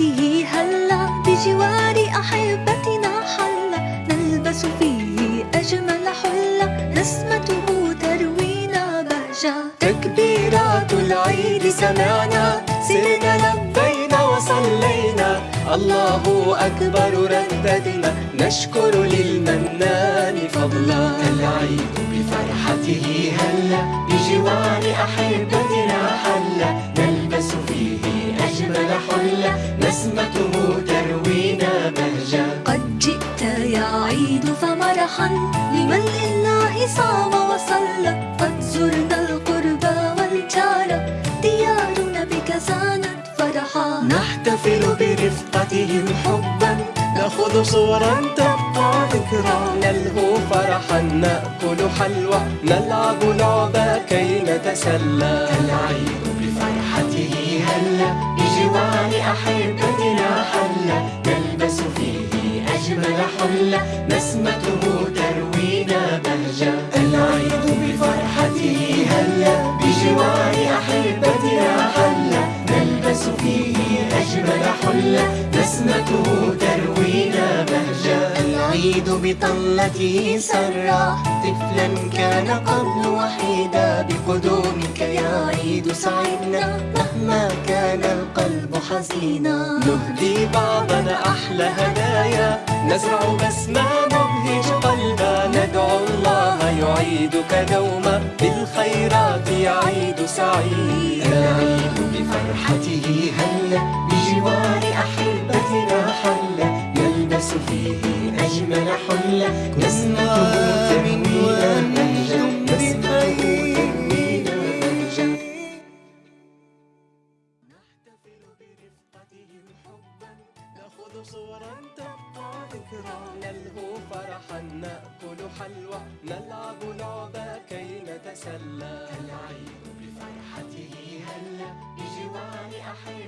بنعمته هلا بجوار أحبتنا حلا. نلبس فيه أجمل حلة نسمته تروينا بهجة. تكبيرات العيد سمعنا. سرنا لبينا وصلينا. الله أكبر رددنا. نشكر للمنان فضلا. العيد بفرحته هلا. بجوار أحبتنا. فمرحا لمن لله صام وصلى قد زرنا القربى والجار. ديارنا بك زانت فرحا. نحتفل برفقتهم حبا. نأخذ صورا تبقى ذكرى نلهو فرحا نأكل حلوى. نلعب لعبة كي نتسلى. العيد بفرحته هلا بجوار أحبتنا حلا. نلبس فيه أجمل حلة بهجة العيد بفرحته هلا بجوار أحبتنا حلا. نلبس فيه أجمل حلة نسمته تروينا بهجة. العيد بطلته سرى طفلا كان قبل وحيدا. بقدومك يا عيد سعدنا مهما كان القلب حزينا. نهدي بعضنا أحلى هدايا نزرع بسمة مبهج قلبا ندعو الله يعيدك دوما بالخيرات يعيد سعيد. العيد بفرحته هلا بجوار أحبتنا حلا. نلبس فيه أجمل نسمته تروينا بهجة نحتفل برفقتهم حبا. نأخذ صورا تبقى ذكرى. نلهو فرحا نأكل حلوى نلعب لعبة كي نتسلى. العيد بفرحته هلا بجوار نلبس